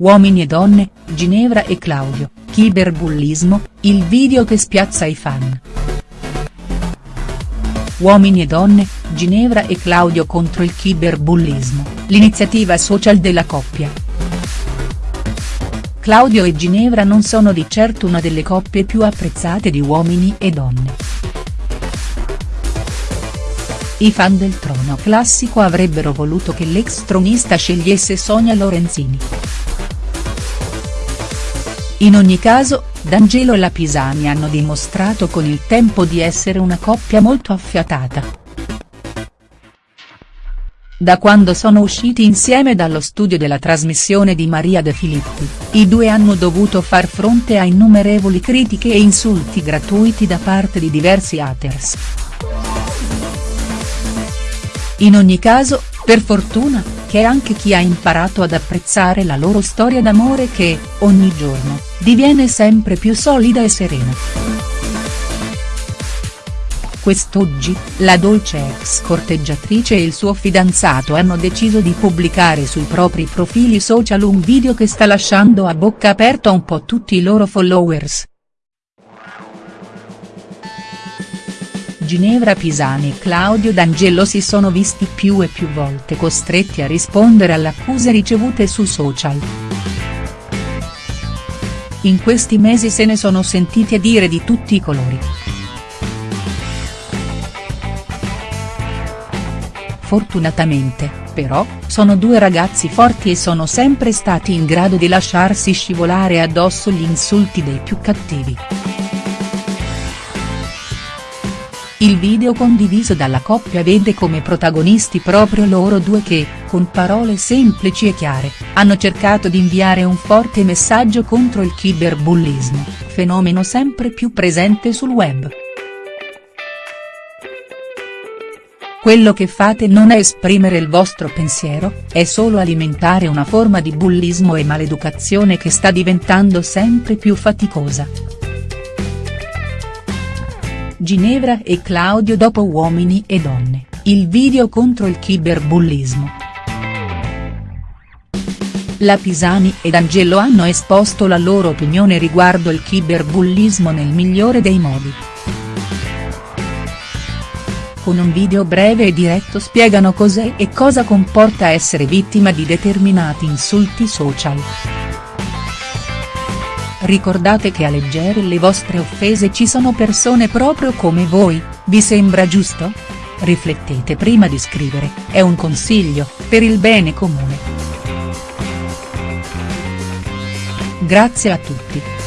Uomini e donne, Ginevra e Claudio, cyberbullismo, il video che spiazza i fan. Uomini e donne, Ginevra e Claudio contro il cyberbullismo, l'iniziativa social della coppia. Claudio e Ginevra non sono di certo una delle coppie più apprezzate di Uomini e donne. I fan del trono classico avrebbero voluto che l'ex tronista scegliesse Sonia Lorenzini. In ogni caso, D'Angelo e la Pisani hanno dimostrato con il tempo di essere una coppia molto affiatata. Da quando sono usciti insieme dallo studio della trasmissione di Maria De Filippi, i due hanno dovuto far fronte a innumerevoli critiche e insulti gratuiti da parte di diversi haters. In ogni caso, per fortuna, c'è anche chi ha imparato ad apprezzare la loro storia d'amore che, ogni giorno, diviene sempre più solida e serena. Quest'oggi, la dolce ex corteggiatrice e il suo fidanzato hanno deciso di pubblicare sui propri profili social un video che sta lasciando a bocca aperta un po' tutti i loro followers. Ginevra Pisani e Claudio D'Angelo si sono visti più e più volte costretti a rispondere alle accuse ricevute su social. In questi mesi se ne sono sentiti dire di tutti i colori. Fortunatamente, però, sono due ragazzi forti e sono sempre stati in grado di lasciarsi scivolare addosso gli insulti dei più cattivi. Il video condiviso dalla coppia vede come protagonisti proprio loro due che, con parole semplici e chiare, hanno cercato di inviare un forte messaggio contro il cyberbullismo, fenomeno sempre più presente sul web. Quello che fate non è esprimere il vostro pensiero, è solo alimentare una forma di bullismo e maleducazione che sta diventando sempre più faticosa. Ginevra e Claudio dopo Uomini e donne, il video contro il cyberbullismo. La Pisani ed Angelo hanno esposto la loro opinione riguardo il cyberbullismo nel migliore dei modi. Con un video breve e diretto spiegano cos'è e cosa comporta essere vittima di determinati insulti social. Ricordate che a leggere le vostre offese ci sono persone proprio come voi, vi sembra giusto? Riflettete prima di scrivere, è un consiglio, per il bene comune. Grazie a tutti.